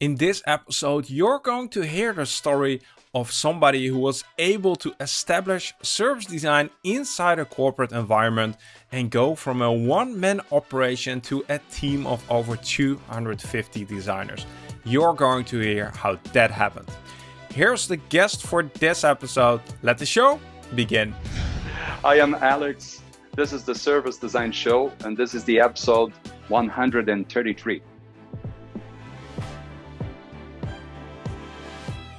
In this episode, you're going to hear the story of somebody who was able to establish service design inside a corporate environment and go from a one-man operation to a team of over 250 designers. You're going to hear how that happened. Here's the guest for this episode. Let the show begin. I am Alex. This is the Service Design Show, and this is the episode 133.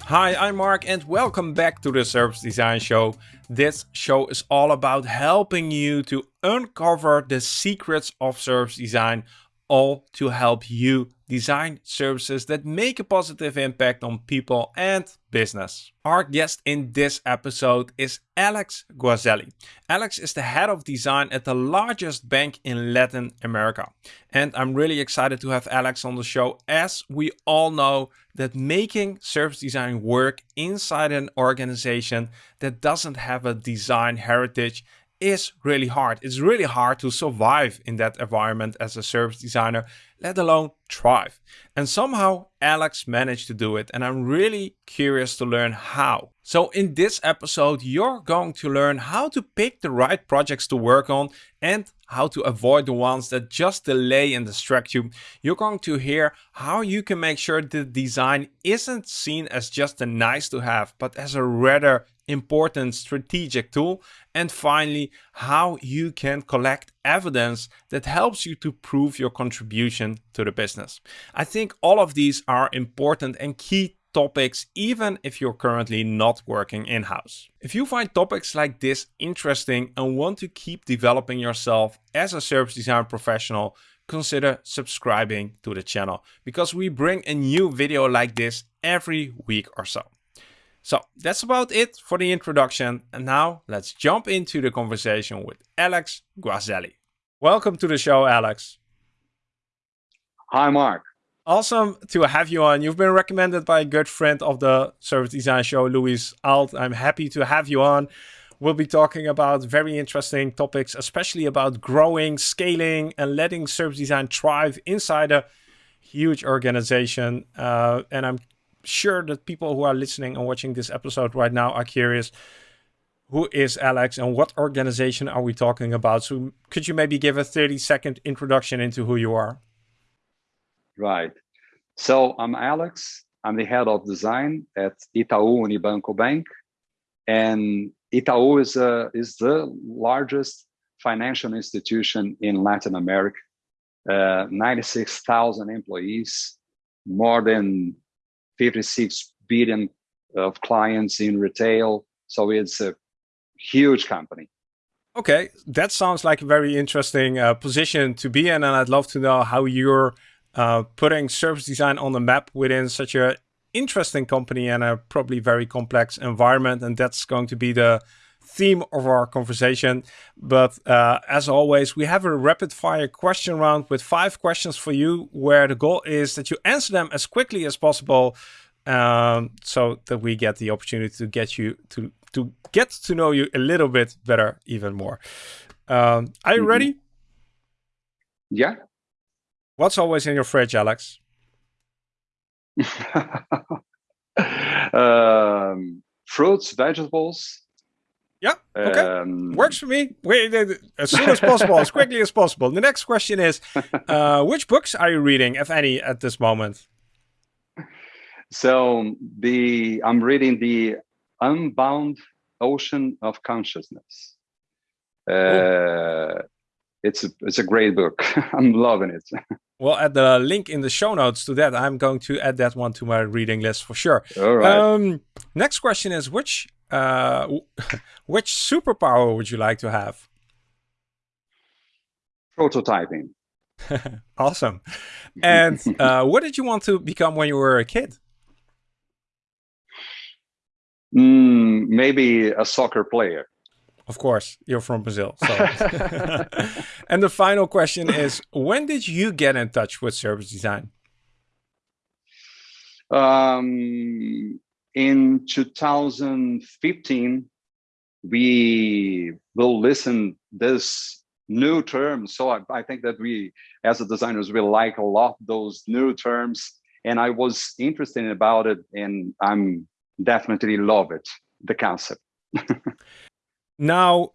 Hi, I'm Mark and welcome back to the Service Design Show. This show is all about helping you to uncover the secrets of service design all to help you design services that make a positive impact on people and business. Our guest in this episode is Alex Guazelli. Alex is the head of design at the largest bank in Latin America. And I'm really excited to have Alex on the show as we all know that making service design work inside an organization that doesn't have a design heritage is really hard. It's really hard to survive in that environment as a service designer, let alone thrive. And somehow Alex managed to do it and I'm really curious to learn how. So in this episode, you're going to learn how to pick the right projects to work on and how to avoid the ones that just delay and distract you. You're going to hear how you can make sure the design isn't seen as just a nice to have, but as a rather important strategic tool. And finally, how you can collect evidence that helps you to prove your contribution to the business. I think all of these are important and key topics even if you're currently not working in-house. If you find topics like this interesting and want to keep developing yourself as a service design professional, consider subscribing to the channel because we bring a new video like this every week or so. So that's about it for the introduction. And now let's jump into the conversation with Alex Guazelli. Welcome to the show, Alex. Hi, Mark. Awesome to have you on. You've been recommended by a good friend of the Service Design Show, Luis Alt. I'm happy to have you on. We'll be talking about very interesting topics, especially about growing, scaling, and letting service design thrive inside a huge organization. Uh, and I'm sure that people who are listening and watching this episode right now are curious who is Alex and what organization are we talking about? So could you maybe give a 30 second introduction into who you are? Right. So I'm Alex. I'm the head of design at Itaú Unibanco Bank. And Itaú is, a, is the largest financial institution in Latin America. Uh, 96,000 employees, more than 56 billion of clients in retail. So it's a huge company. Okay, that sounds like a very interesting uh, position to be in. And I'd love to know how you're uh, putting service design on the map within such a interesting company and a probably very complex environment. And that's going to be the theme of our conversation. But uh, as always, we have a rapid fire question round with five questions for you, where the goal is that you answer them as quickly as possible. Um, so that we get the opportunity to get you to to get to know you a little bit better, even more. Um, are you mm -hmm. ready? Yeah. What's always in your fridge, Alex? um, fruits, vegetables, yeah. Okay. Um, Works for me. Wait, as soon as possible, as quickly as possible. The next question is, uh, which books are you reading, if any, at this moment? So the I'm reading the Unbound Ocean of Consciousness. Uh, it's a, it's a great book. I'm loving it. Well, add the link in the show notes to that. I'm going to add that one to my reading list for sure. All right. Um, next question is which uh, which superpower would you like to have? Prototyping. awesome. And uh, what did you want to become when you were a kid? Mm, maybe a soccer player. Of course, you're from Brazil. So. and the final question is, when did you get in touch with service design? Um, in 2015, we will listen this new term. So I, I, think that we, as a designers, we like a lot those new terms. and I was interested about it, and I'm definitely love it, the concept. now,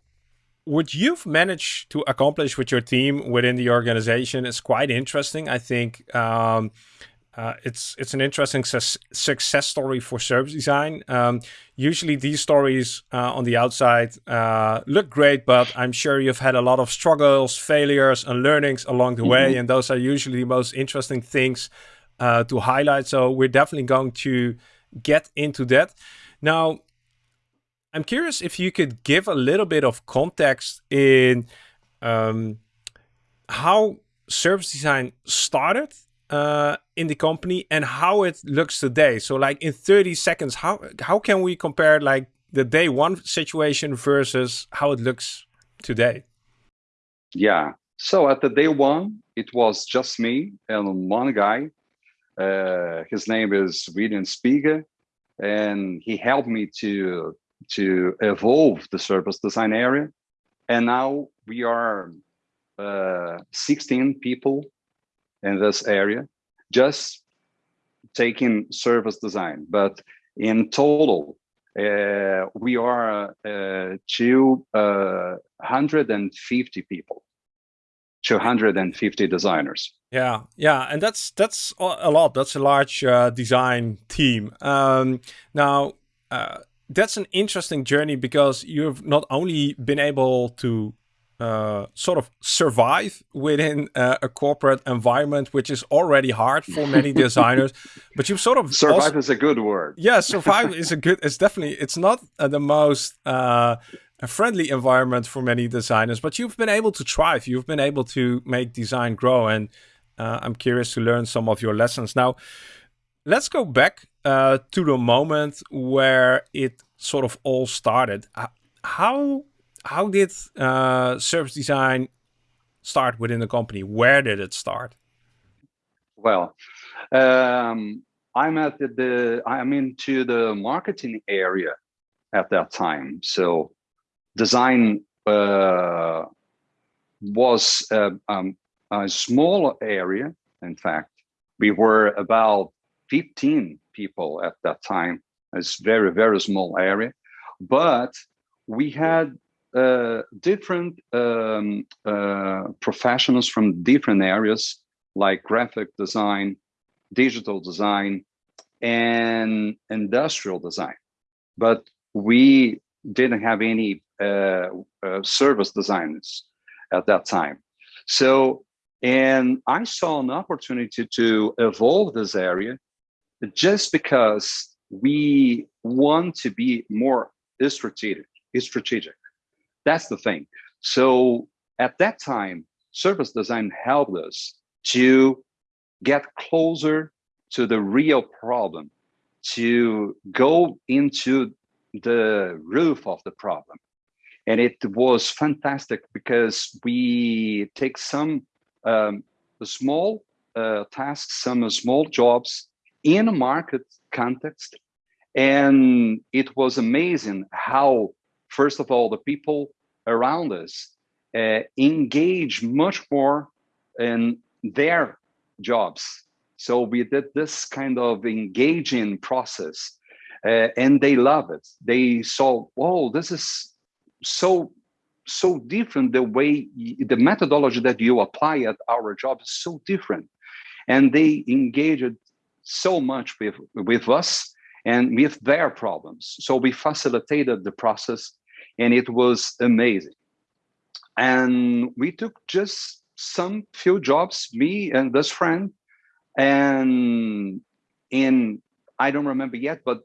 what you've managed to accomplish with your team within the organization is quite interesting. I think um, uh, it's it's an interesting su success story for service design. Um, usually, these stories uh, on the outside uh, look great, but I'm sure you've had a lot of struggles, failures, and learnings along the mm -hmm. way, mm-hmm. and those are usually the most interesting things uh, to highlight. So we're definitely going to get into that. Now, I'm curious if you could give a little bit of context in um, how service design started uh, in the company and how it looks today. So like in 30 seconds, how, how can we compare like the day one situation versus how it looks today? Yeah. So at the day one, it was just me and one guy uh, his name is William Spiegel, and he helped me to to evolve the service design area. And now we are uh, 16 people in this area, just taking service design. But in total, uh, we are uh, 250 people. 250 designers. Yeah, yeah, and that's that's a lot. That's a large uh, design team. Um, now, uh, that's an interesting journey because you've not only been able to uh, sort of survive within uh, a corporate environment, which is already hard for many designers. but you've sort of survive also, is a good word. Yeah, survive is a good. It's definitely. It's not uh, the most uh, a friendly environment for many designers, but you've been able to thrive. You've been able to make design grow. And uh, I'm curious to learn some of your lessons. Now, let's go back uh, to the moment where it sort of all started. How, how did uh, service design start within the company? Where did it start? Well, um, I'm at the, the I'm into the marketing area at that time. So design uh, was uh, um, a small area. In fact, we were about 15 people at that time. It's very, very small area, but we had uh, different um, uh, professionals from different areas like graphic design, digital design, and industrial design. But we didn't have any uh, uh, service designers at that time. So, and I saw an opportunity to evolve this area just because we want to be more strategic. Strategic. That's the thing. So at that time, service design helped us to get closer to the real problem, to go into the roof of the problem. And it was fantastic because we take some um, small uh, tasks, some small jobs in a market context. And it was amazing how, first of all, the people around us uh, engage much more in their jobs. So we did this kind of engaging process uh, and they love it. They saw, whoa, this is so so different. The way the methodology that you apply at our job is so different, and they engaged so much with with us and with their problems. So we facilitated the process, and it was amazing. And we took just some few jobs, me and this friend, and in I don't remember yet, but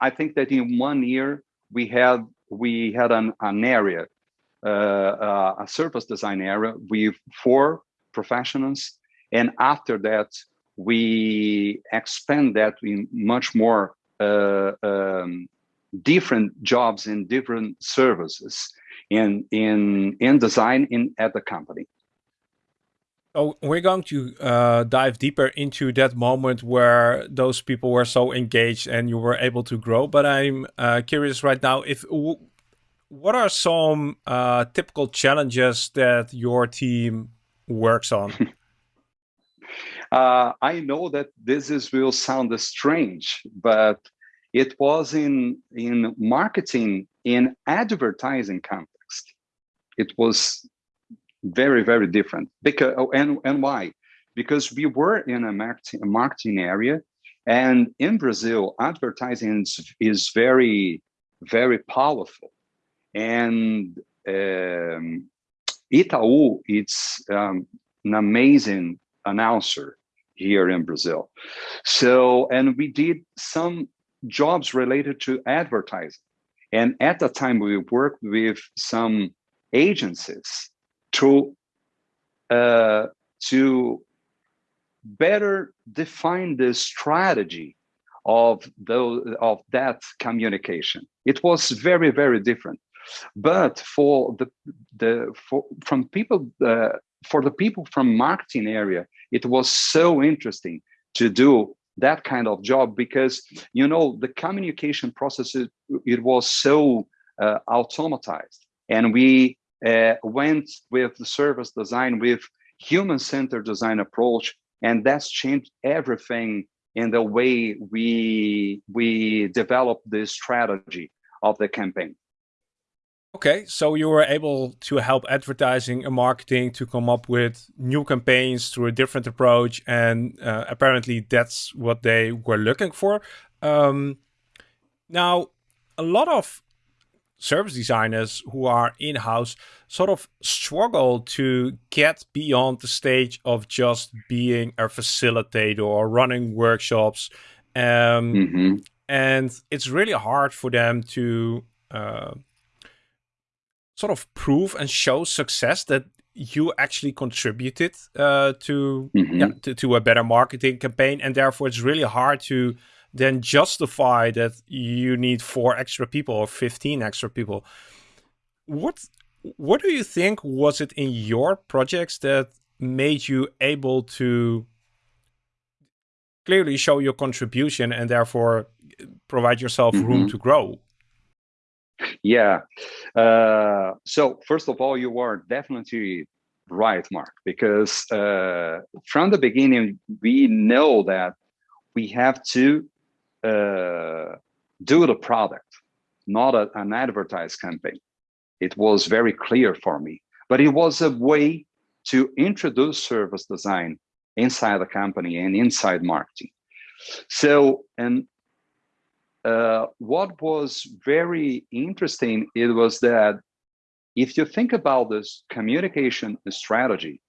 I think that in one year we had we had an, an area, uh, uh, a service design area with four professionals, and after that we expand that in much more uh, um, different jobs in different services in in in design in at the company. Oh, we're going to uh, dive deeper into that moment where those people were so engaged and you were able to grow. But I'm uh, curious right now if what are some uh, typical challenges that your team works on? uh, I know that this is will sound strange, but it was in in marketing in advertising context. It was very very different because oh, and and why? Because we were in a marketing a marketing area, and in Brazil, advertising is, very very powerful, and um, Itaú it's um, an amazing announcer here in Brazil. So, and we did some jobs related to advertising. And at the time, we worked with some agencies to uh, to better define the strategy of those of that communication. It was very very different. But for the the for from people uh, for the people from marketing area, it was so interesting to do that kind of job because you know the communication process it, it was so uh, automatized. And we uh, went with the service design with human-centered design approach and that's changed everything in the way we we develop the strategy of the campaign Okay, so you were able to help advertising and marketing to come up with new campaigns through a different approach, and uh, apparently that's what they were looking for. Um, now, a lot of service designers who are in-house sort of struggle to get beyond the stage of just being a facilitator or running workshops. Um, mm -hmm. And it's really hard for them to uh, sort of prove and show success that you actually contributed uh, to, mm -hmm. yeah, to, to a better marketing campaign and therefore it's really hard to then justify that you need four extra people or 15 extra people what what do you think was it in your projects that made you able to clearly show your contribution and therefore provide yourself mm -hmm. room to grow yeah. Uh, so first of all, you are definitely right, Mark, because uh, from the beginning, we know that we have to uh, do the product, not a, an advertised campaign. It was very clear for me, but it was a way to introduce service design inside the company and inside marketing. So, and uh, what was very interesting it was that if you think about this communication strategy,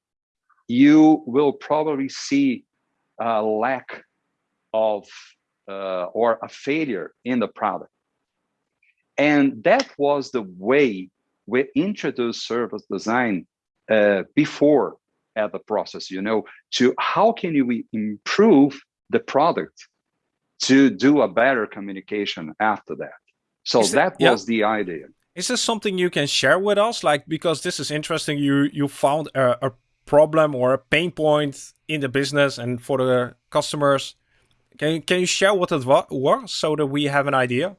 you will probably see a lack of uh, or a failure in the product. And that was the way we introduced service design uh, before at the process, you know, to how can we improve the product to do a better communication after that. So is that it, was yeah. the idea. Is this something you can share with us? Like, because this is interesting, you you found a, a problem or a pain point in the business and for the customers. Can, can you share what it was so that we have an idea?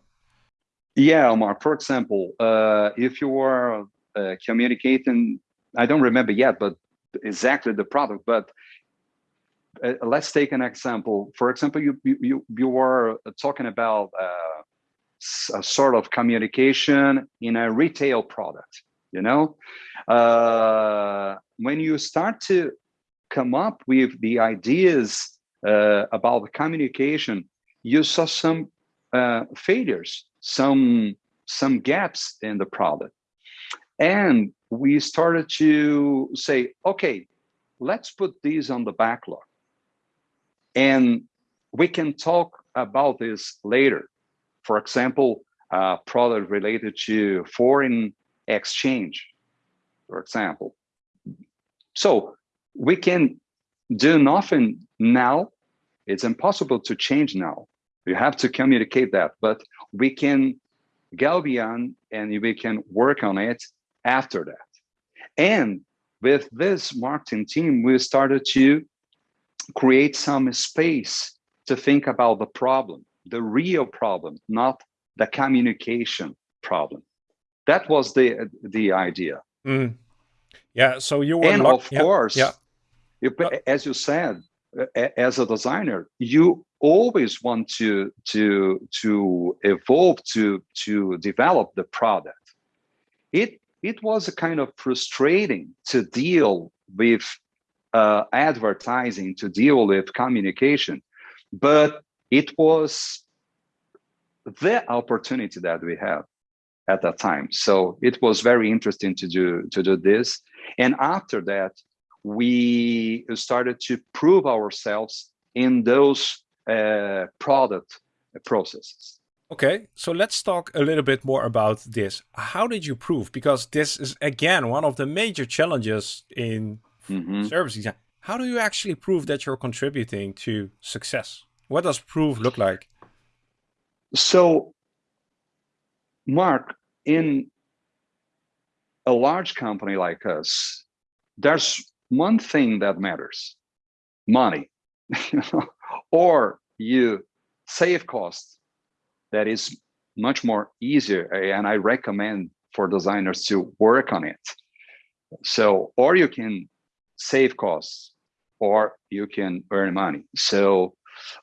Yeah, Omar, for example, uh, if you were uh, communicating, I don't remember yet, but exactly the product, but uh, let's take an example. For example, you you you were talking about uh, a sort of communication in a retail product. You know, uh, when you start to come up with the ideas uh, about the communication, you saw some uh, failures, some some gaps in the product, and we started to say, okay, let's put these on the backlog and we can talk about this later. For example, product related to foreign exchange, for example. So we can do nothing now. It's impossible to change now. You have to communicate that, but we can go beyond and we can work on it after that. And with this marketing team, we started to create some space to think about the problem, the real problem, not the communication problem. That was the the idea. Mm. Yeah. So you were and of yeah. course, yeah. You, as you said, as a designer, you always want to to to evolve to to develop the product. It it was a kind of frustrating to deal with uh, advertising, to deal with communication, but it was the opportunity that we had at that time. So it was very interesting to do to do this. And after that, we started to prove ourselves in those uh, product processes. Okay, so let's talk a little bit more about this. How did you prove? Because this is again one of the major challenges in mm -hmm. service design. How do you actually prove that you're contributing to success? What does prove look like? So, Mark, in a large company like us, there's one thing that matters money or you save costs that is much more easier and i recommend for designers to work on it so or you can save costs or you can earn money so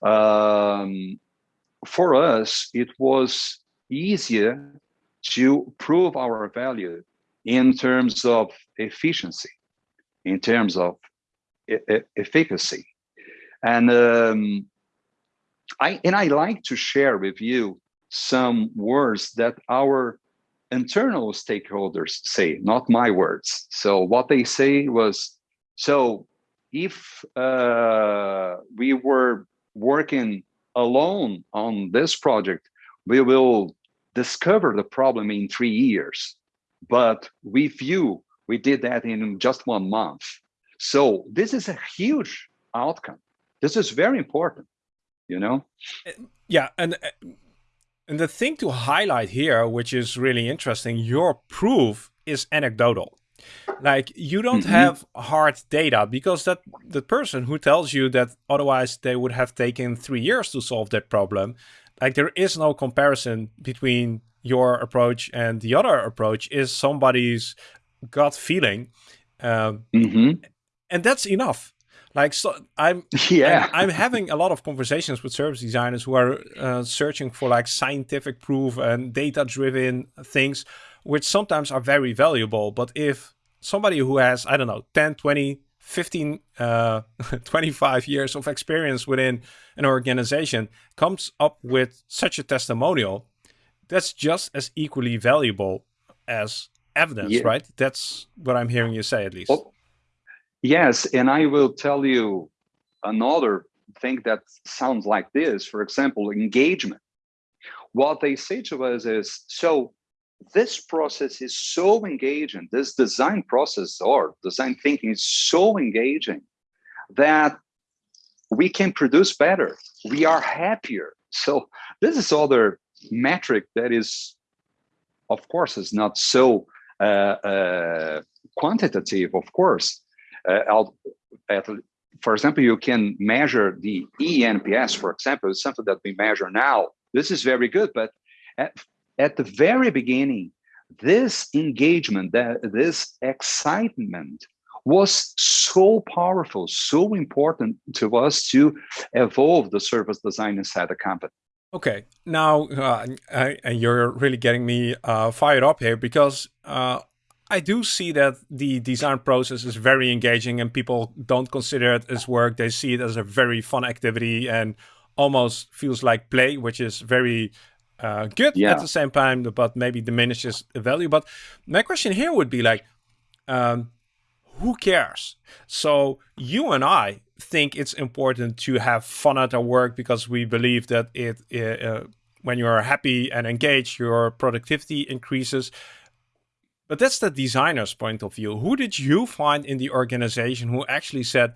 um, for us it was easier to prove our value in terms of efficiency in terms of e efficacy. And um, I and I like to share with you some words that our internal stakeholders say, not my words. So what they say was, so if uh, we were working alone on this project, we will discover the problem in three years. But with you, we did that in just one month. So this is a huge outcome. This is very important, you know? Yeah, and and the thing to highlight here, which is really interesting, your proof is anecdotal. Like you don't mm -hmm. have hard data because that the person who tells you that otherwise they would have taken three years to solve that problem, like there is no comparison between your approach and the other approach is somebody's gut feeling um, mm-hmm. and that's enough like so i'm yeah I'm, I'm, having a lot of conversations with service designers who are uh, searching for like scientific proof and data driven things which sometimes are very valuable but if somebody who has i don't know 10 20 15 uh, 25 years of experience within an organization comes up with such a testimonial that's just as equally valuable as evidence, yeah. right? That's what I'm hearing you say, at least. Well, yes, and I will tell you another thing that sounds like this. For example, engagement. What they say to us is, so this process is so engaging, this design process or design thinking is so engaging that we can produce better. We are happier. So this is other metric that is, of course, is not so uh, uh, quantitative, of course. Uh, for example, you can measure the ENPS, for example, something that we measure now. This is very good, but at, the very beginning, this engagement, that this excitement was so powerful, so important to us to evolve the service design inside the company. Okay, now uh, I, you're really getting me uh, fired up here because uh, I do see that the design process is very engaging and people don't consider it as work. They see it as a very fun activity and almost feels like play, which is very uh, good yeah. at the same time, but maybe diminishes the value. But my question here would be like, um, who cares? So you and I think it's important to have fun at our work because we believe that it uh, uh, when you are happy and engaged, your productivity increases. But that's the designer's point of view. Who did you find in the organization who actually said,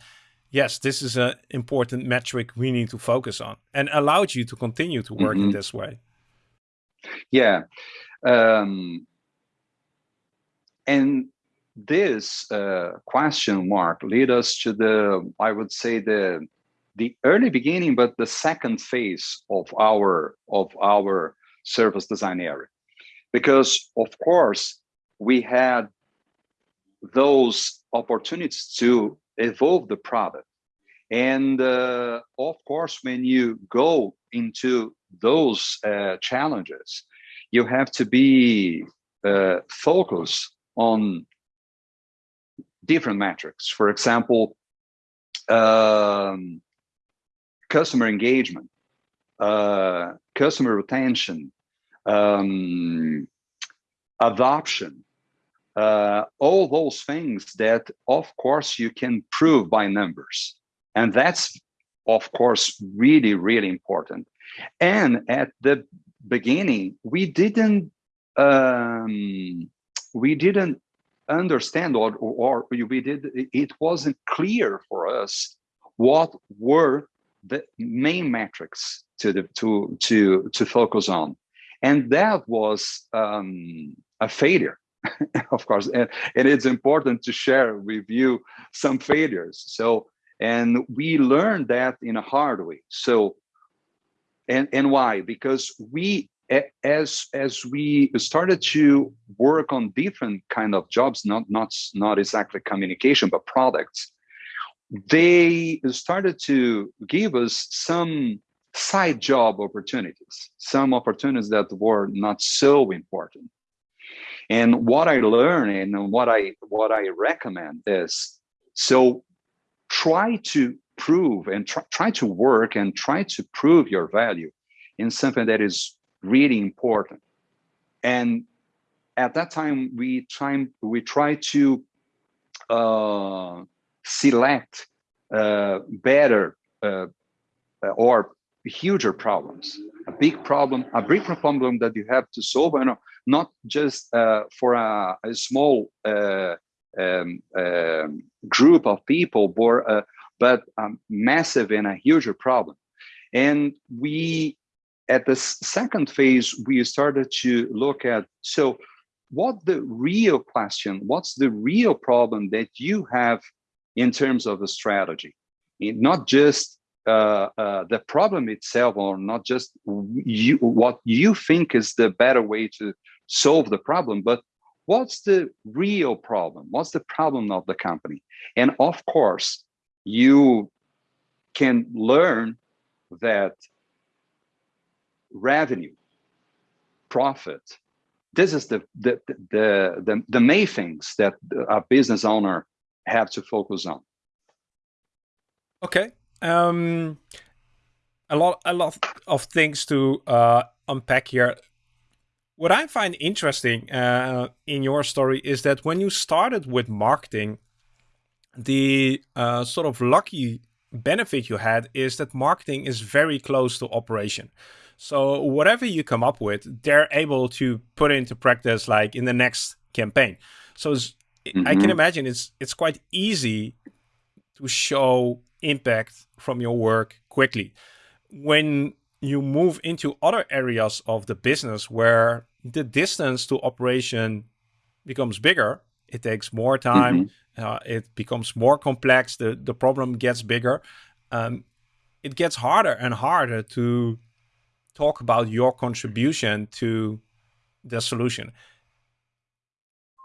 yes, this is an important metric we need to focus on and allowed you to continue to work mm -hmm. in mm-hmm. this way? Yeah. Um, and this uh, question mark lead us to the, I would say the, the early beginning, but the second phase of our, of our service design area. Because of course, we had those opportunities to evolve the product. And uh, of course, when you go into those uh, challenges, you have to be uh, focused on different metrics. For example, um, customer engagement, uh, customer retention, um, adoption, uh, all those things that, of course, you can prove by numbers. And that's, of course, really, really important. And at the beginning, we didn't um, we didn't understand or, or we did it wasn't clear for us what were the main metrics to the to to to focus on. And that was um, a failure of course. And, and it's important to share with you some failures. So and we learned that in a hard way. So and and why? Because we as as we started to work on different kind of jobs not not not exactly communication but products they started to give us some side job opportunities some opportunities that were not so important. And what i learned and what i what i recommend is so try to prove and try, try to work and try to prove your value in something that is really important. And at that time, we try we try to uh, select uh, better uh, or huger problems. A big problem, a big problem that you have to solve, and not just uh, for a, a small uh, um, um, group of people, but, uh, but a massive and a huger problem. And we at the second phase, we started to look at, so what the real question, what's the real problem that you have in terms of the strategy? Not just uh, uh, the problem itself or not just you, what you think is the better way to solve the problem, but what's the real problem? What's the problem of the company? And of course, you can learn that revenue, profit. This is the, the, the, the, the main things that a business owner have to focus on. Okay. Um, a lot, a lot of things to uh, unpack here. What I find interesting uh, in your story is that when you started with marketing, the uh, sort of lucky benefit you had is that marketing is very close to operation. So whatever you come up with, they're able to put into practice like in the next campaign. So mm -hmm. I can mm-hmm. imagine it's it's quite easy to show impact from your work quickly. When you move into other areas of the business where the distance to operation becomes bigger, it takes more time, mm -hmm. uh, it becomes more complex, the, the problem gets bigger. Um, it gets harder and harder to talk about your contribution to the solution.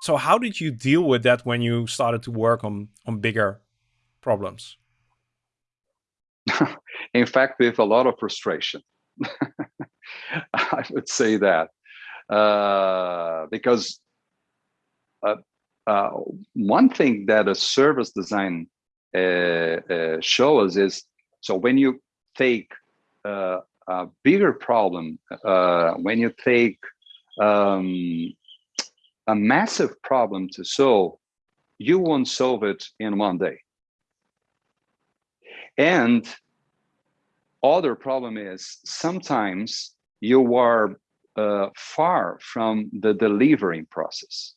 So how did you deal with that when you started to work on, on bigger problems? In fact, with a lot of frustration. I would say that. Uh, because uh, uh, one thing that a service design uh, uh, shows is, so when you take uh, a bigger problem uh, when you take um, a massive problem to solve, you won't solve it in one day. And other problem is sometimes you are uh, far from the delivering process.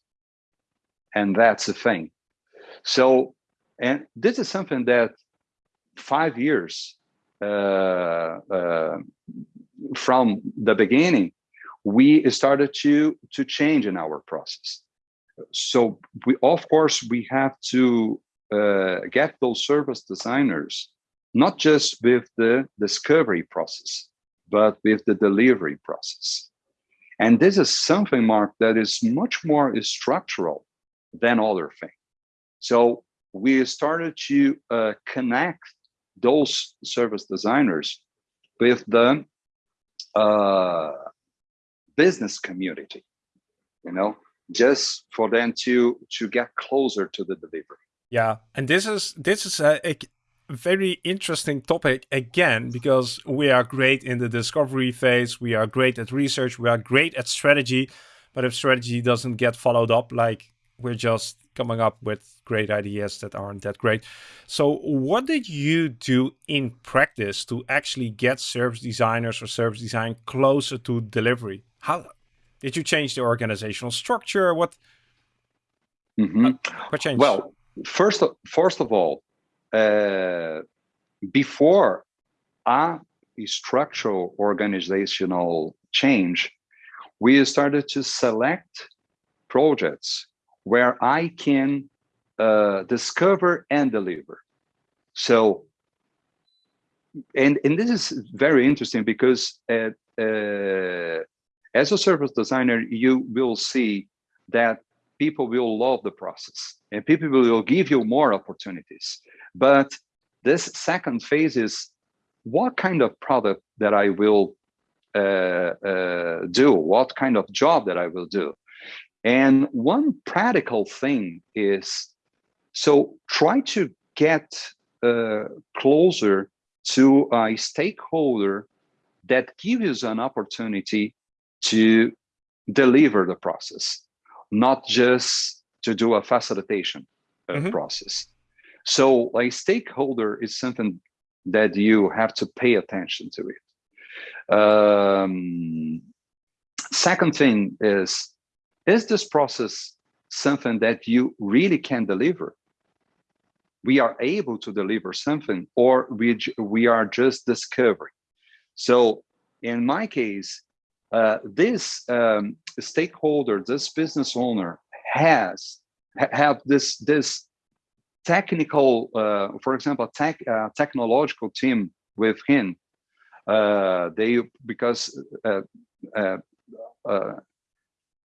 And that's the thing. So, and this is something that five years uh, uh, from the beginning, we started to to change in our process. So we, of course, we have to uh, get those service designers not just with the discovery process, but with the delivery process. And this is something, Mark, that is much more structural than other things. So we started to uh, connect those service designers with the uh, business community, you know, just for them to to get closer to the delivery. Yeah, and this is this is a, a very interesting topic again because we are great in the discovery phase, we are great at research, we are great at strategy, but if strategy doesn't get followed up, like we're just coming up with great ideas that aren't that great. So what did you do in practice to actually get service designers or service design closer to delivery? How did you change the organizational structure? What, mm -hmm. what changed? Well, first, first of all, uh, before a structural organizational change, we started to select projects where I can uh, discover and deliver. So, and, and this is very interesting because uh, as a service designer, you will see that people will love the process and people will give you more opportunities. But this second phase is what kind of product that I will uh, uh, do, what kind of job that I will do. And one practical thing is, so try to get uh, closer to a stakeholder that gives you an opportunity to deliver the process, not just to do a facilitation uh, mm -hmm. process. So a stakeholder is something that you have to pay attention to it. Um, second thing is is this process something that you really can deliver? We are able to deliver something or we, we are just discovering. So in my case, uh, this um, stakeholder, this business owner has have this this technical, uh, for example, tech uh, technological team with him. Uh, they because uh, uh,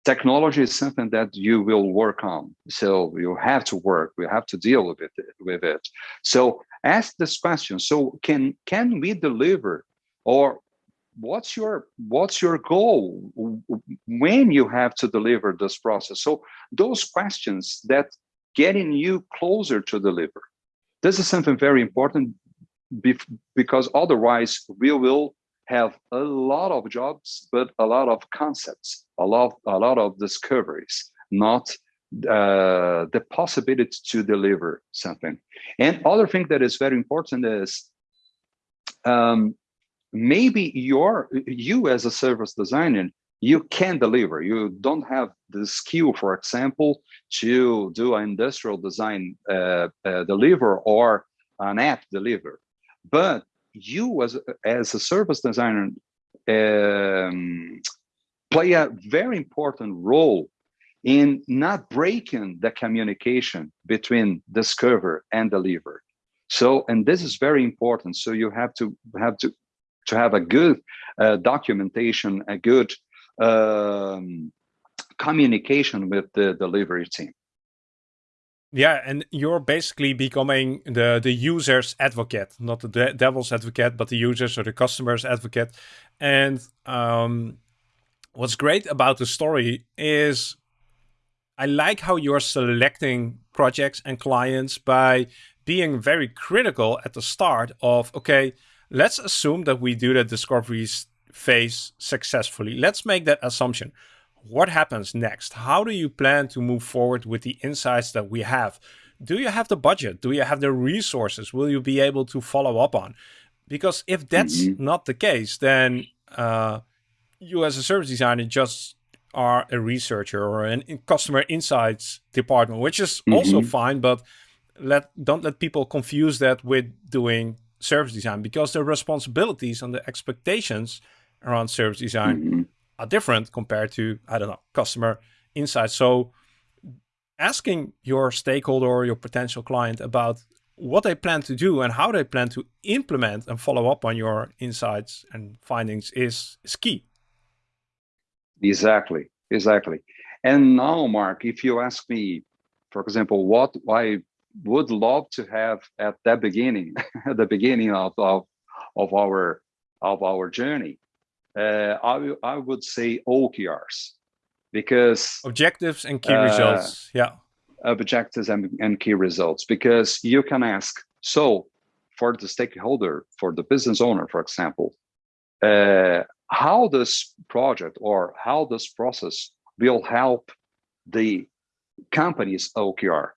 technology is something that you will work on. So you have to work, we have to deal with it, with it. So ask this question. So can, can we deliver or what's your, what's your goal when you have to deliver this process? So those questions that getting you closer to deliver. This is something very important because otherwise we will have a lot of jobs, but a lot of concepts, a lot, a lot of discoveries, not uh, the possibility to deliver something. And other thing that is very important is um, maybe your you as a service designer, you can deliver. You don't have the skill, for example, to do an industrial design uh, uh, deliver or an app deliver. But you as as a service designer um, play a very important role in not breaking the communication between discover and deliver. So and this is very important. So you have to have to to have a good uh, documentation a good um, communication with the delivery team yeah, and you're basically becoming the the user's advocate, not the de devil's advocate, but the user's or the customer's advocate. And um, what's great about the story is I like how you're selecting projects and clients by being very critical at the start of, okay, let's assume that we do the discovery phase successfully. Let's make that assumption what happens next? How do you plan to move forward with the insights that we have? Do you have the budget? Do you have the resources? Will you be able to follow up on? Because if that's mm -hmm. not the case, then uh, you as a service designer just are a researcher or an in customer insights department, which is mm -hmm. also fine, but let don't let people confuse that with doing service design because the responsibilities and the expectations around service design mm -hmm are different compared to, I don't know, customer insights. So asking your stakeholder or your potential client about what they plan to do and how they plan to implement and follow up on your insights and findings is, is key. Exactly, exactly. And now, Mark, if you ask me, for example, what I would love to have at the beginning, at the beginning of, of, of our of our journey, uh, I, I would say OKRs because objectives and key uh, results. Yeah, objectives and, and key results because you can ask. So, for the stakeholder, for the business owner, for example, uh, how this project or how this process will help the company's OKR,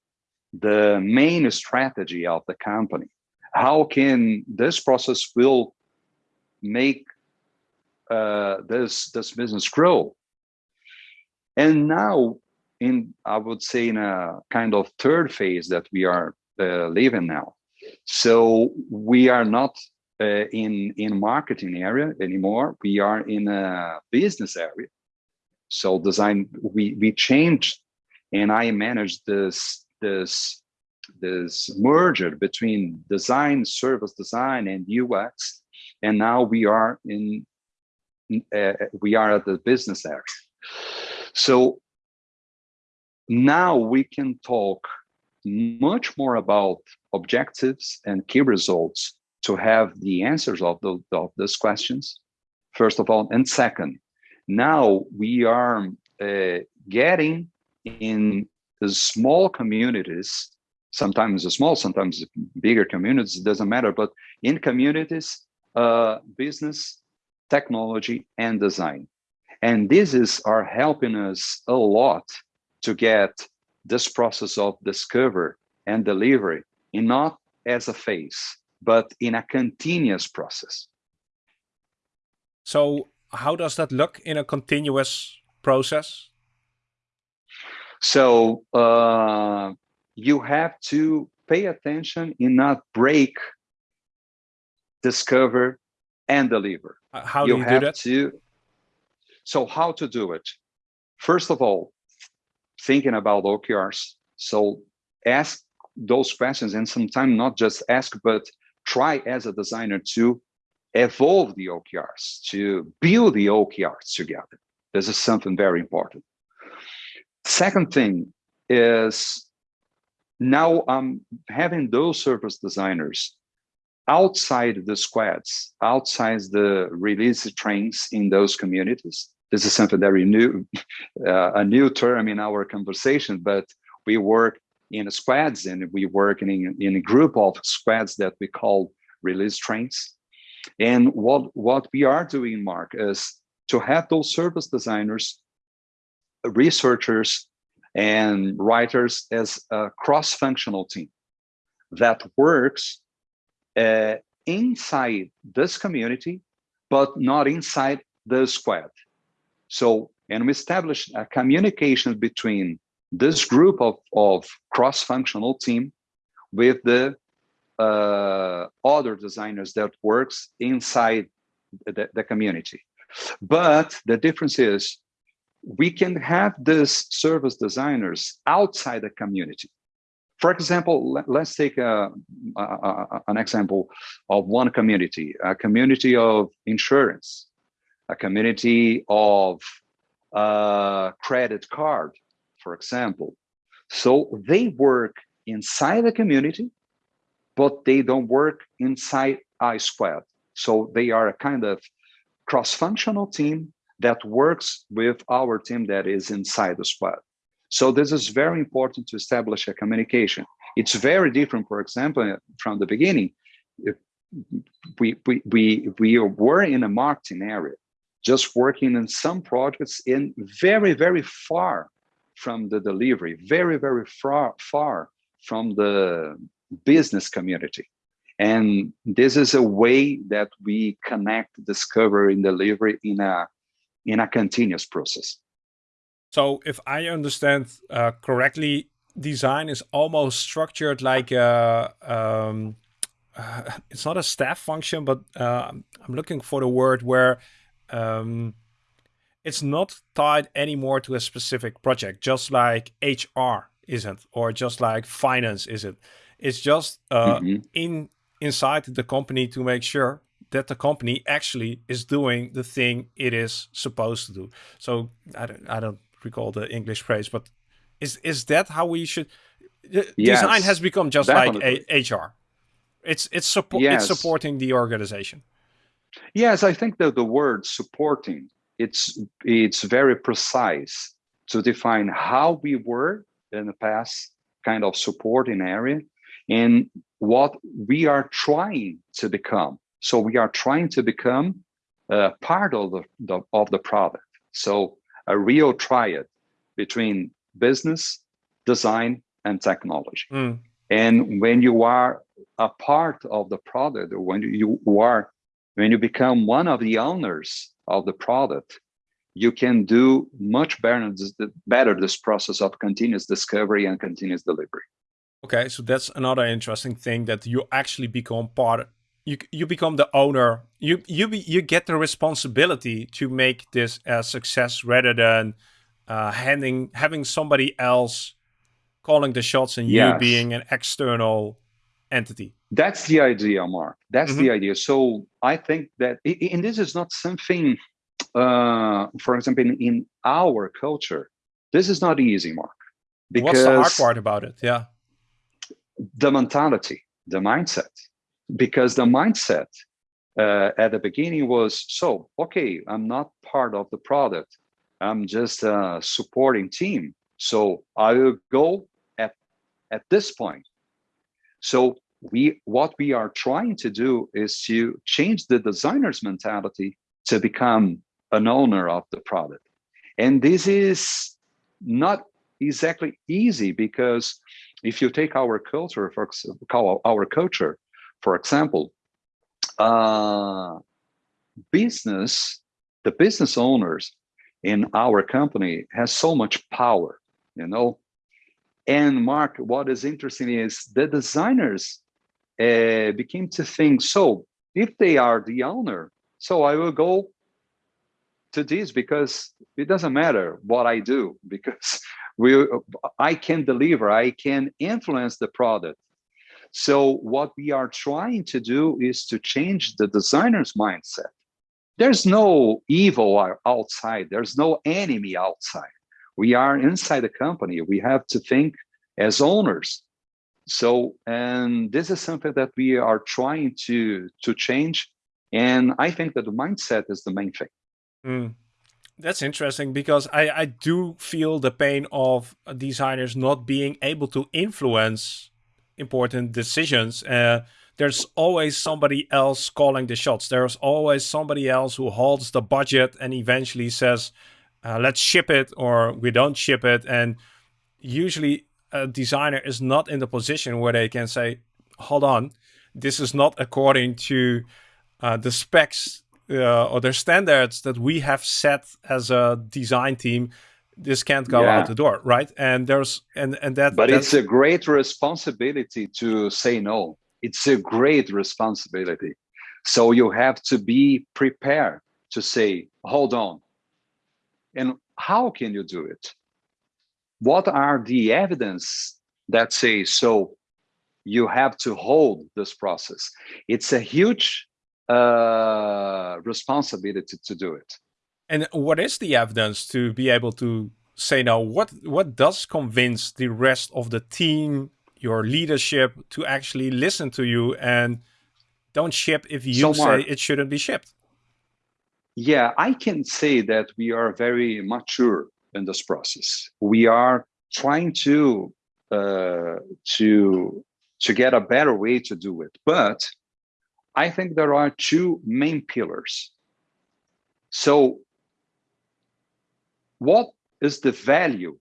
the main strategy of the company. How can this process will make uh, this this business grow? And now, in I would say in a kind of third phase that we are uh, living now. So we are not uh, in in marketing area anymore. We are in a business area. So design we we changed and I managed this this this merger between design, service design, and UX, and now we are in uh, we are at the business area. So now we can talk much more about objectives and key results to have the answers of, the, of those questions, first of all. And second, now we are uh, getting in the small communities, sometimes small, sometimes bigger communities, it doesn't matter, but in communities, uh, business, technology, and design. And this is are helping us a lot to get this process of discover and delivery in not as a phase, but in a continuous process. So how does that look in a continuous process? So uh, you have to pay attention and not break, discover, and deliver. Uh, how you do you have do that? To, so how to do it? First of all, thinking about OKRs. So ask those questions and sometimes not just ask, but try as a designer to evolve the OKRs, to build the OKRs together. This is something very important. Second thing is now I'm having those service designers outside the squads, outside the release trains in those communities. This is something very new, uh, a new term in our conversation, but we work in squads and we work in, in a group of squads that we call release trains. And what, what we are doing, Mark, is to have those service designers researchers and writers as a cross-functional team that works uh, inside this community, but not inside the squad. So, and we establish a communication between this group of, of cross-functional team with the uh, other designers that works inside the, the community. But the difference is we can have these service designers outside the community. For example, let, us take a, a, a, an example of one community, a community of insurance, a community of uh, credit card, for example. So they work inside the community, but they don't work inside a squad. So they are a kind of cross-functional team that works with our team that is inside the squad. So this is very important to establish a communication. It's very different, for example, from the beginning. We, we, we, we were in a marketing area, just working in some projects in very, very far from the delivery, very, very far, far from the business community. And this is a way that we connect discovery and delivery in a in a continuous process. So if I understand uh, correctly, design is almost structured like a, um, uh, it's not a staff function, but uh, I'm looking for the word where um, it's not tied anymore to a specific project, just like HR isn't, or just like finance isn't. It's just mm -hmm. in inside the company to make sure that the company actually is doing the thing it is supposed to do. So I don't, I don't recall the English phrase, but is is that how we should? yes, design has become just definitely. like a HR. It's it's support yes. it's supporting the organization. Yes, I think that the word supporting it's it's very precise to define how we were in the past kind of supporting area and what we are trying to become. So we are trying to become a part of the, the of the product. So a real triad between business, design, and technology. Mm. And when you are a part of the product, or when you are, when you become one of the owners of the product, you can do much better, better this process of continuous discovery and continuous delivery. Okay, so that's another interesting thing that you actually become part. You you become the owner. You you be, you get the responsibility to make this a success rather than uh, handing having somebody else calling the shots and yes. you being an external entity. That's the idea, Mark. That's mm -hmm. the mm-hmm. idea. So I think that, and this is not something, uh, for example, in, in our culture, this is not easy, Mark. Because What's the hard part about it? Yeah. The mentality, the mindset. Because the mindset uh, at the beginning was so, okay, I'm not part of the product. I'm just a supporting team. So I will go at, at this point. So we what we are trying to do is to change the designer's mentality to become an owner of the product. And this is not exactly easy because if you take our culture, for our culture, for example, uh, business, the business owners in our company has so much power, you know. And Mark, what is interesting is the designers uh, became to think, so if they are the owner, so I will go to this because it doesn't matter what I do because we I can deliver, I can influence the product. So what we are trying to do is to change the designer's mindset there's no evil outside. There's no enemy outside. We are inside the company. We have to think as owners. So, and this is something that we are trying to to change. And I think that the mindset is the main thing. Mm. That's interesting because I, I do feel the pain of designers not being able to influence important decisions. Uh, there's always somebody else calling the shots. There's always somebody else who holds the budget and eventually says, uh, let's ship it or we don't ship it. And usually a designer is not in the position where they can say, hold on, this is not according to uh, the specs uh, or the standards that we have set as a design team this can't go yeah. out the door right and there's and and that but it's a great responsibility to say no it's a great responsibility. So you have to be prepared to say, hold on. And how can you do it? What are the evidence that say so you have to hold this process? It's a huge uh, responsibility to do it. And what is the evidence to be able to say now? What what does convince the rest of the team your leadership to actually listen to you and don't ship if you so say it shouldn't be shipped. Yeah, I can say that we are very mature in this process. We are trying to uh, to to get a better way to do it, but I think there are two main pillars. So, what is the value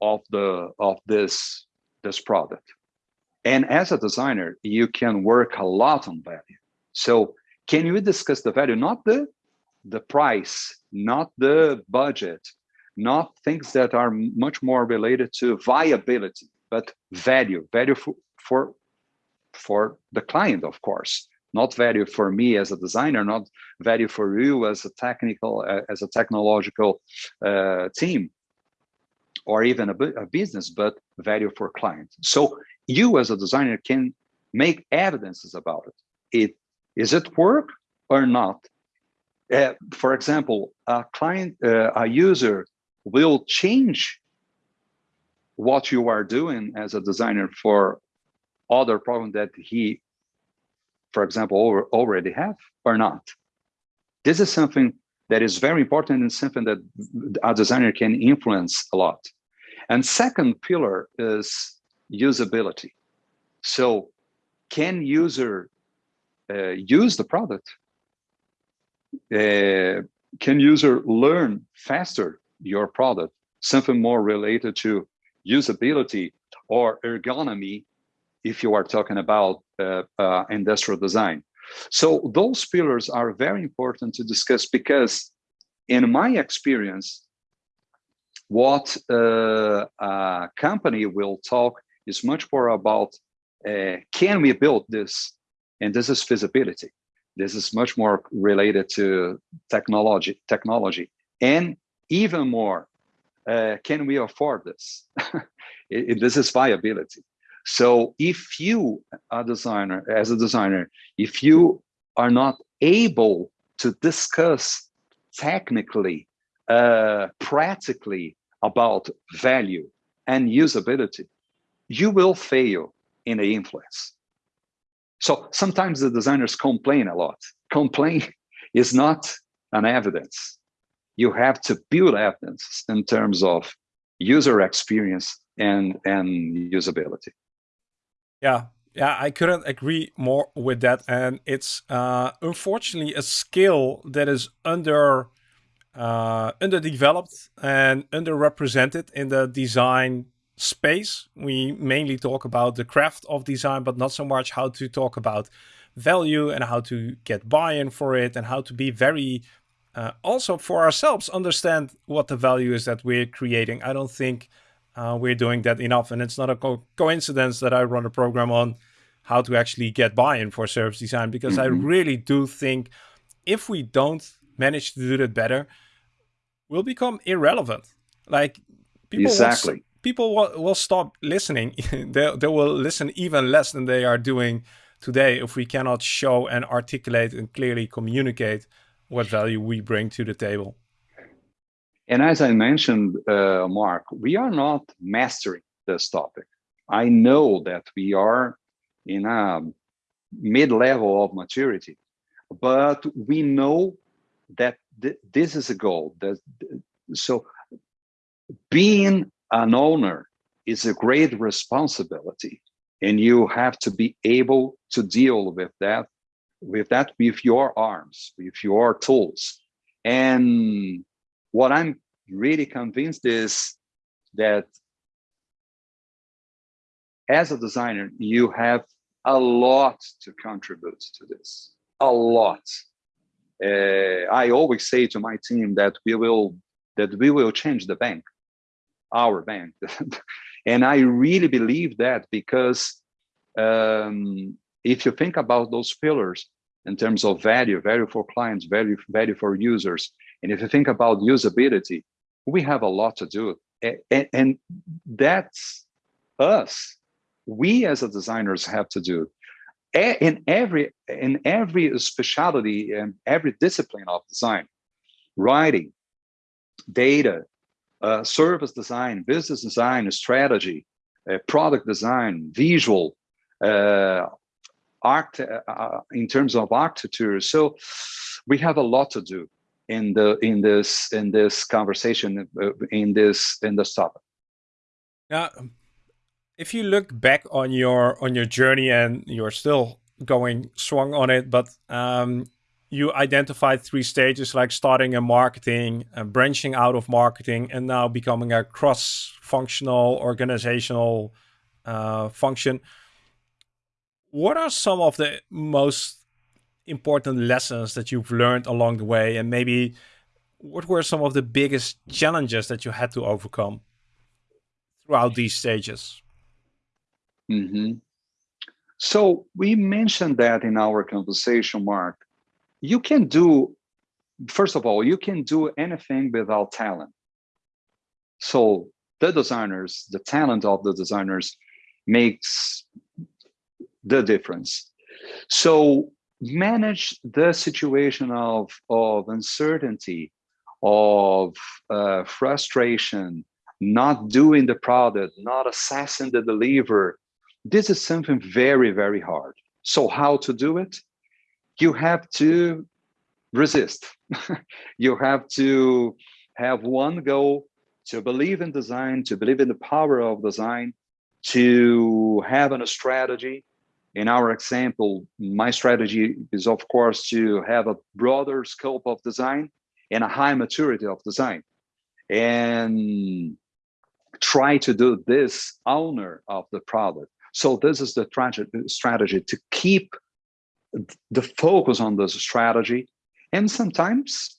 of the of this this product? And as a designer, you can work a lot on value. So can you discuss the value, not the, the price, not the budget, not things that are much more related to viability, but value, value for, for, for the client, of course, not value for me as a designer, not value for you as a technical, uh, as a technological uh, team, or even a, a business, but value for clients. So you as a designer can make evidences about it. It is it work or not? Uh, for example, a client, uh, a user will change what you are doing as a designer for other problem that he, for example, already have or not. This is something that is very important and something that a designer can influence a lot. And second pillar is usability. So can user uh, use the product? Uh, can user learn faster your product? Something more related to usability or ergonomy if you are talking about industrial design. So those pillars are very important to discuss because in my experience, what uh, a company will talk is much more about uh, can we build this? And this is feasibility. This is much more related to technology, technology, and even more, uh, can we afford this? it, it, this is viability. So if you, a designer, as a designer, if you are not able to discuss technically, uh, practically about value and usability, you will fail in the influence. So sometimes the designers complain a lot. Complain is not an evidence. You have to build evidence in terms of user experience and, and usability. Yeah, yeah, I couldn't agree more with that. And it's uh, unfortunately a skill that is under uh, underdeveloped and underrepresented in the design space. We mainly talk about the craft of design, but not so much how to talk about value and how to get buy-in for it and how to be very uh, also for ourselves understand what the value is that we're creating. I don't think uh, we're doing that enough. And it's not a co coincidence that I run a program on how to actually get buy-in for service design, because mm -hmm. I mm-hmm. really do think if we don't manage to do that better, we'll become irrelevant. Like people exactly. Will, people will, will stop listening. they, they will listen even less than they are doing today if we cannot show and articulate and clearly communicate what value we bring to the table. And as I mentioned, uh, Mark, we are not mastering this topic. I know that we are in a mid-level of maturity, but we know that th this is a goal. That so being an owner is a great responsibility, and you have to be able to deal with that, with that with your arms, with your tools, and what I'm really convinced is that as a designer, you have a lot to contribute to this, a lot. Uh, I always say to my team that we will that we will change the bank, our bank, and I really believe that because um, if you think about those pillars in terms of value, value for clients, value value for users, and if you think about usability, we have a lot to do. And, and that's us. We as a designers have to do in every in every specialty and every discipline of design, writing, data, uh, service design, business design, strategy, uh, product design, visual, uh, art uh, in terms of architecture. So we have a lot to do in the in this in this conversation uh, in this in this topic. Now if you look back on your on your journey and you're still going strong on it but um, you identified three stages like starting in marketing uh, branching out of marketing and now becoming a cross-functional organizational uh, function. What are some of the most important lessons that you've learned along the way? And maybe what were some of the biggest challenges that you had to overcome throughout these stages? Mm -hmm. so we mentioned that in our conversation mark. You can do first of all you can do anything without talent. So the designers the talent of the designers makes the difference. So manage the situation of, of uncertainty, of uh, frustration, not doing the product, not assessing the deliver. This is something very, very hard. So how to do it? You have to resist. you have to have one goal to believe in design, to believe in the power of design, to have a strategy. In our example, my strategy is, of course, to have a broader scope of design and a high maturity of design. And try to do this owner of the product. So this is the strategy to keep the focus on this strategy. And sometimes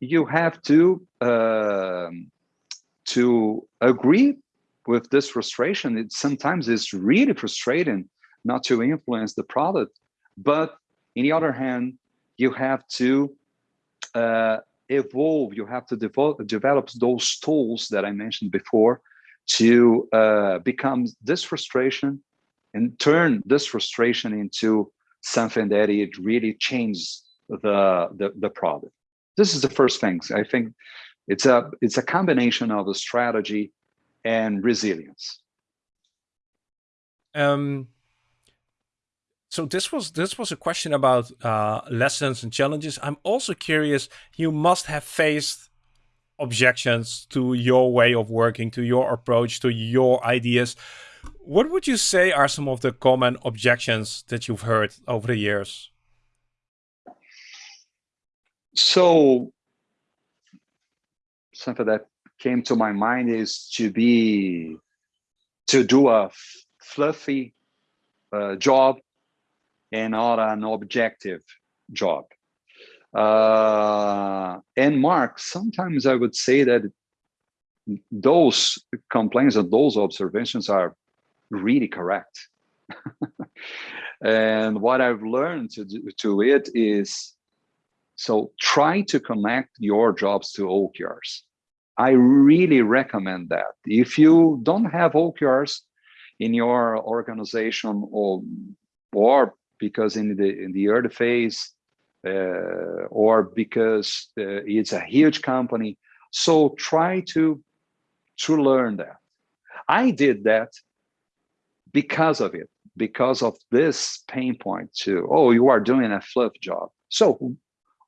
you have to uh, to agree with this frustration. It sometimes is really frustrating not to influence the product. But in the other hand, you have to uh, evolve, you have to develop, develop those tools that I mentioned before to uh, become this frustration and turn this frustration into something that it really changes the, the, the product. This is the first thing. I think it's a it's a combination of a strategy and resilience. Um, so this was this was a question about uh, lessons and challenges. I'm also curious. You must have faced objections to your way of working, to your approach, to your ideas. What would you say are some of the common objections that you've heard over the years? So something that came to my mind is to be to do a fluffy uh, job and not an objective job. Uh, and Mark, sometimes I would say that those complaints and those observations are really correct. and what I've learned to do to it is, so try to connect your jobs to OKRs. I really recommend that. If you don't have OKRs in your organization or, or because in the in the early phase uh, or because uh, it's a huge company. So try to to learn that. I did that because of it, because of this pain point too. Oh, you are doing a fluff job. So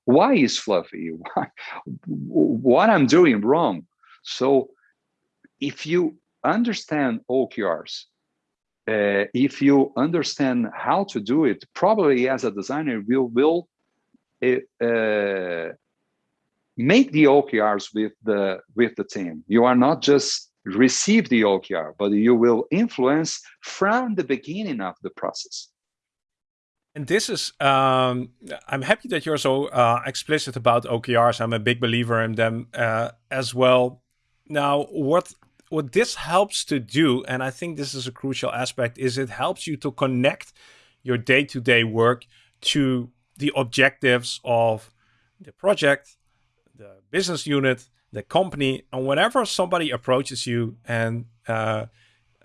why is fluffy? Why, what I'm doing wrong? So if you understand OKRs, uh, if you understand how to do it, probably as a designer, you will uh, make the OKRs with the with the team. You are not just receive the OKR, but you will influence from the beginning of the process. And this is, um, I'm happy that you're so uh, explicit about OKRs. I'm a big believer in them uh, as well. Now, what what this helps to do, and I think this is a crucial aspect, is it helps you to connect your day-to-day -day work to the objectives of the project, the business unit, the company, and whenever somebody approaches you and uh,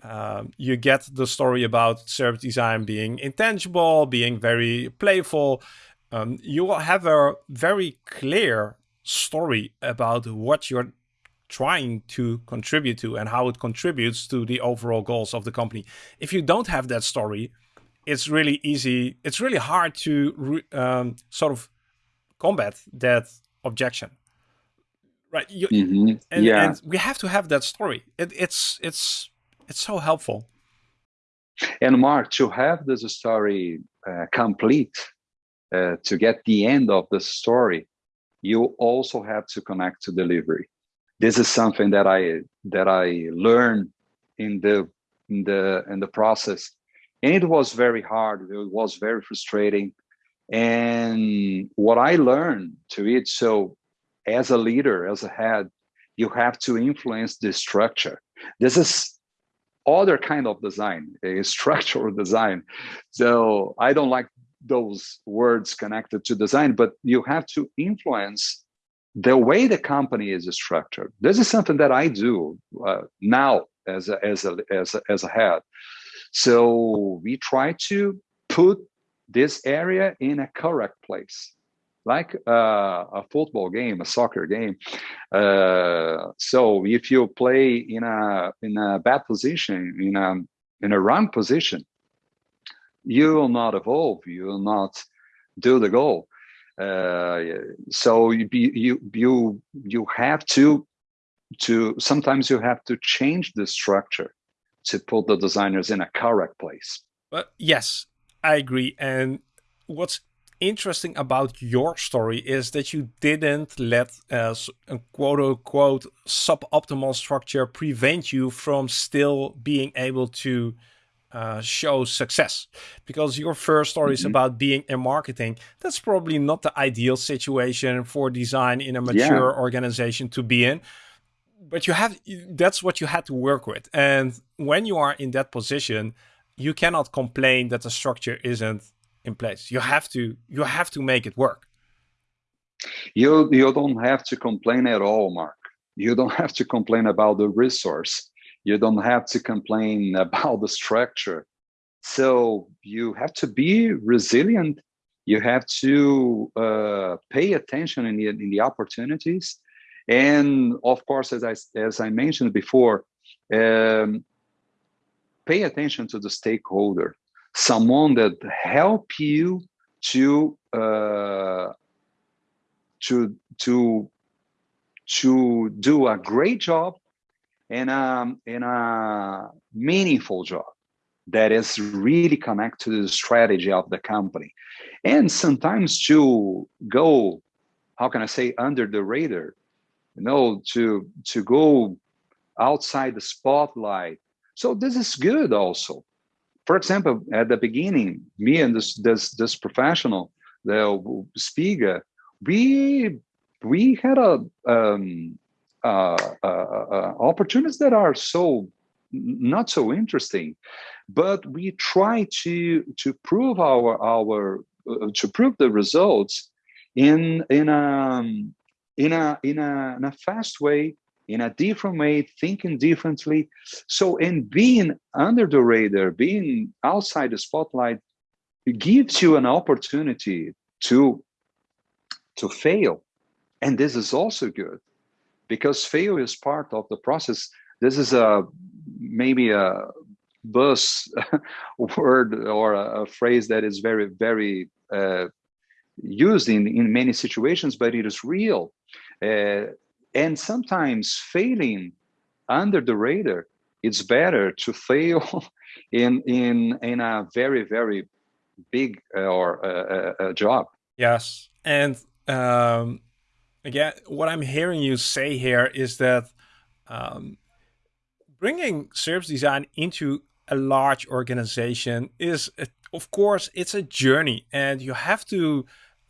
uh, you get the story about service design being intangible, being very playful, um, you will have a very clear story about what you're trying to contribute to and how it contributes to the overall goals of the company. If you don't have that story, it's really easy. It's really hard to um, sort of combat that objection, right? You, mm -hmm. and, yeah. and we have to have that story. It, it's it's it's so helpful. And Mark, to have this story uh, complete, uh, to get the end of the story, you also have to connect to delivery. This is something that I that I learned in the in the in the process. And it was very hard. It was very frustrating. And what i learned to it so as a leader as a head you have to influence the structure. This is other kind of design a structural design. So i don't like those words connected to design but you have to influence the way the company is structured this is something that i do uh, now as a, as a as a as a head so we try to put this area in a correct place. like uh, a football game, a soccer game. Uh, so if you play in a in a bad position, in a in a wrong position, you will not evolve. You will not do the goal. Uh, so you you you you have to to sometimes you have to change the structure to put the designers in a correct place. But yes, I agree. And what's interesting about your story is that you didn't let uh, a quote unquote suboptimal structure prevent you from still being able to uh, show success because your first story is mm -hmm. about being in marketing. That's probably not the ideal situation for design in a mature yeah. organization to be in. But you have that's what you had to work with. And when you are in that position, you cannot complain that the structure isn't in place. You have to you have to make it work. You you don't have to complain at all, Mark. You don't have to complain about the resource. You don't have to complain about the structure. So you have to be resilient. You have to uh, pay attention in the, in the opportunities. And of course, as I, as I mentioned before, um, pay attention to the stakeholder someone that help you to uh, to to to do a great job and a, and a meaningful job that is really connected to the strategy of the company. And sometimes to go how can i say under the radar you know to to go outside the spotlight. So this is good also. For example, at the beginning, me and this this this professional, the speaker, we we had a um, Uh, uh, uh, opportunities that are so not so interesting, but we try to to prove our our uh, to prove the results in in a um, in a in a in a fast way in a different way, thinking differently. So, and being under the radar, being outside the spotlight, gives you an opportunity to to fail, and this is also good because fail is part of the process. This is a maybe a buzz word or a, a, phrase that is very very uh, used in in many situations, but it is real. Uh, and sometimes failing under the radar it's better to fail in in in a very very big uh, or uh, uh, job yes and um again what i'm hearing you say here is that um bringing service design into a large organization is of course it's a journey and you have to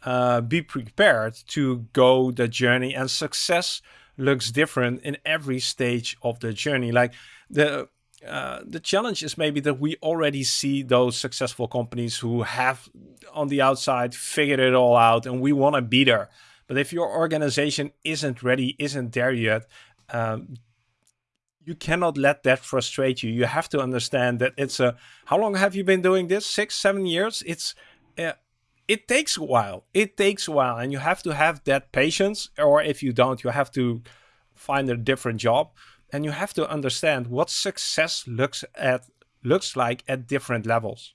uh, be prepared to go the journey and success looks different in every stage of the journey. Like the uh, the challenge is maybe that we already see those successful companies who have on the outside figured it all out and we want to be there but if your organization isn't ready isn't there yet um, you cannot let that frustrate you you have to understand that it's a how long have you been doing this six seven years it's uh, it takes a while. It takes a while and you have to have that patience or if you don't, you have to find a different job and you have to understand what success looks at looks like at different levels.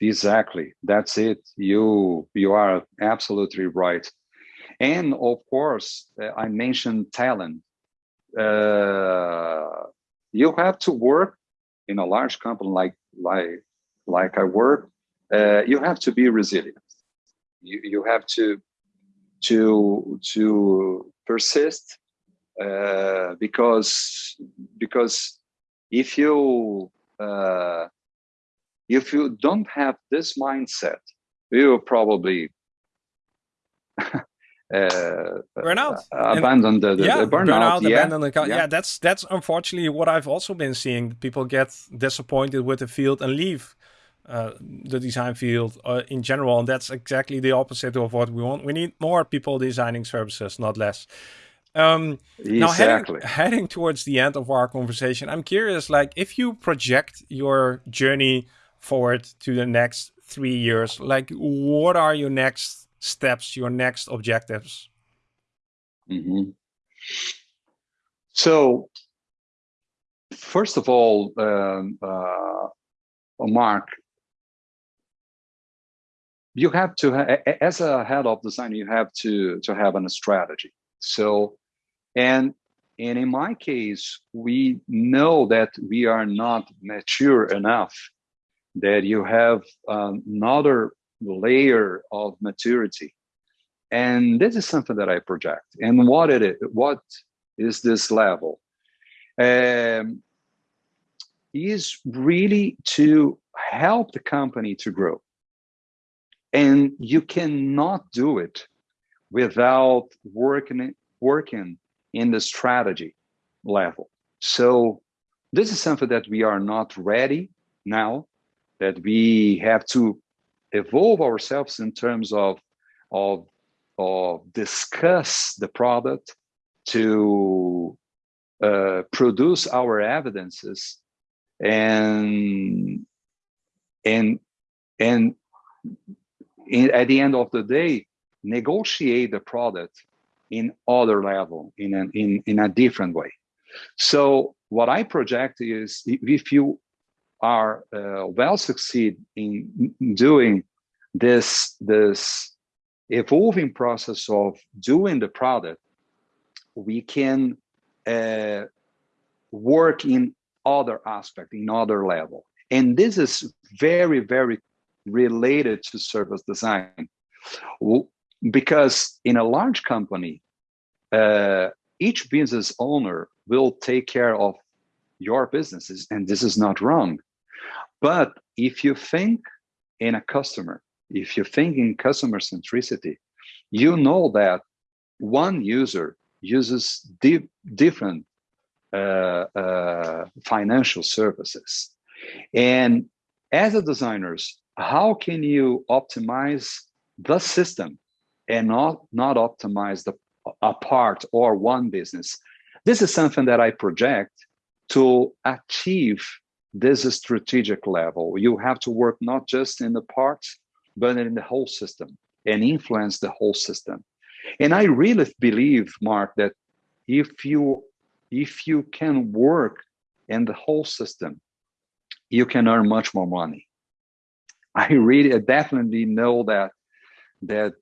Exactly. That's it. You you are absolutely right. And of course, uh, I mentioned talent. Uh, you have to work in a large company like like like I work uh, you have to be resilient. You, you have to to to persist uh, because because if you uh, if you don't have this mindset, you will probably uh, burnout abandon the, the, yeah, the burnout, burnout yeah. abandon the yeah. yeah that's that's unfortunately what i've also been seeing people get disappointed with the field and leave uh, the design field uh, in general. And that's exactly the opposite of what we want. We need more people designing services, not less. Um, exactly. Now, heading, heading towards the end of our conversation, I'm curious, like, if you project your journey forward to the next three years, like, what are your next steps, your next objectives? Mm -hmm. So, first of all, um, uh, Mark, you have to, as a head of design, you have to to have a strategy. So, and and in my case, we know that we are not mature enough that you have um, another layer of maturity. And this is something that I project. And what it is, what is this level? Um, is really to help the company to grow. And you cannot do it without working working in the strategy level. So this is something that we are not ready now, that we have to evolve ourselves in terms of, of, of discuss the product to uh, produce our evidences and and and in, at the end of the day negotiate the product in other level in an, in in a different way. So what i project is if you are uh, well succeed in doing this this evolving process of doing the product we can uh, work in other aspect in other level and this is very very related to service design because in a large company, uh, each business owner will take care of your businesses, and this is not wrong. But if you think in a customer, if you think in customer centricity, you know that one user uses di different uh, uh, financial services. And as a designers, how can you optimize the system and not not optimize the a part or one business this is something that i project to achieve this is strategic level. You have to work not just in the parts but in the whole system and influence the whole system. And i really believe mark that if you if you can work in the whole system you can earn much more money. I really definitely know that that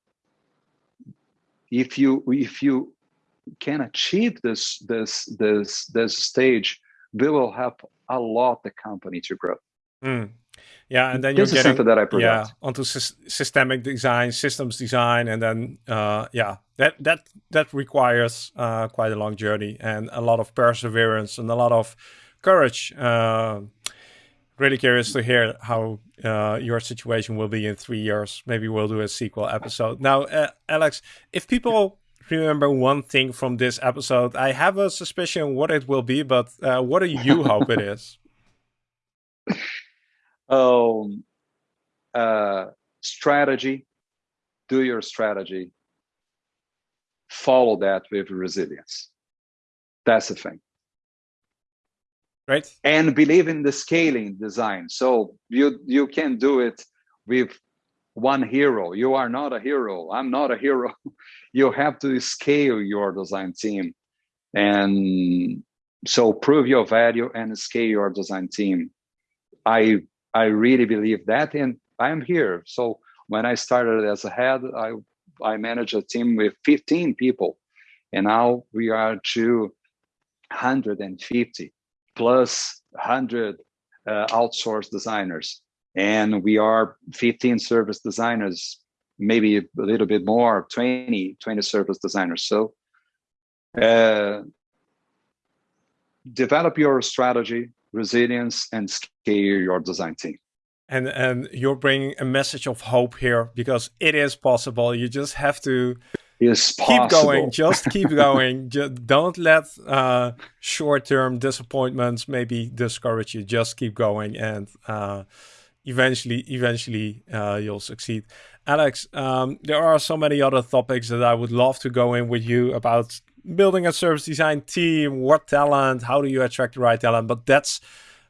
if you if you can achieve this this this this stage, we will help a lot the company to grow. Mm. Yeah, and then this you're getting that I yeah onto systemic design, systems design, and then uh, yeah, that that that requires uh, quite a long journey and a lot of perseverance and a lot of courage. Uh, really curious to hear how uh, your situation will be in three years. Maybe we'll do a sequel episode. Now, uh, Alex, if people remember one thing from this episode, I have a suspicion what it will be, but uh, what do you hope it is? Um, uh, strategy, do your strategy, follow that with resilience. That's the thing. Right and believe in the scaling design. So you you can do it with one hero. You are not a hero. I'm not a hero. You have to scale your design team and so prove your value and scale your design team. I i really believe that and i'm here. So when i started as a head i i managed a team with 15 people and now we are 250 plus 100 uh, outsourced designers. And we are 15 service designers, maybe a little bit more, 20, 20 service designers. So uh, develop your strategy, resilience, and scale your design team. And and you're bringing a message of hope here because it is possible. You just have to is possible. Keep going. Just keep going. Just don't let uh, short-term disappointments maybe discourage you. Just keep going, and uh, eventually, eventually, uh, you'll succeed. Alex, um, there are so many other topics that I would love to go in with you about building a service design team, what talent, how do you attract the right talent, but that's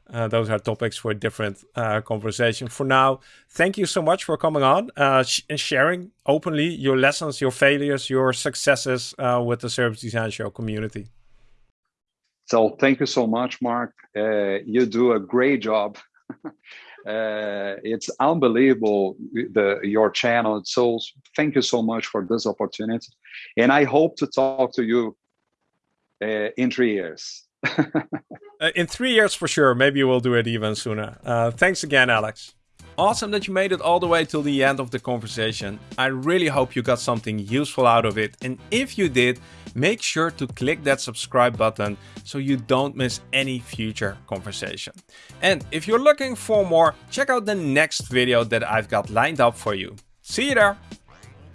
uh, those are topics for a different uh, conversation. For now, thank you so much for coming on uh, sh and sharing openly your lessons, your failures, your successes uh, with the Service Design Show community. So thank you so much, Mark. Uh, you do a great job. uh, it's unbelievable the your channel. So thank you so much for this opportunity, and I hope to talk to you uh, in three years. uh, in three years for sure. Maybe we'll do it even sooner. Uh, thanks again, Alex. Awesome that you made it all the way till the end of the conversation. I really hope you got something useful out of it. And if you did, make sure to click that subscribe button so you don't miss any future conversation. And if you're looking for more, check out the next video that I've got lined up for you. See you there!